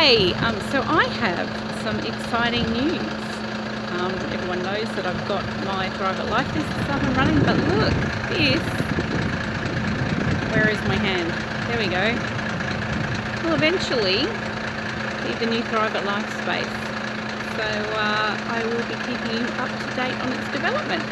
Hi! Um, so I have some exciting news. Um, everyone knows that I've got my Thrive It Life business up and running, but look, this, where is my hand? There we go. Well, eventually be the new Thrive It Life space. So uh, I will be keeping you up to date on its development.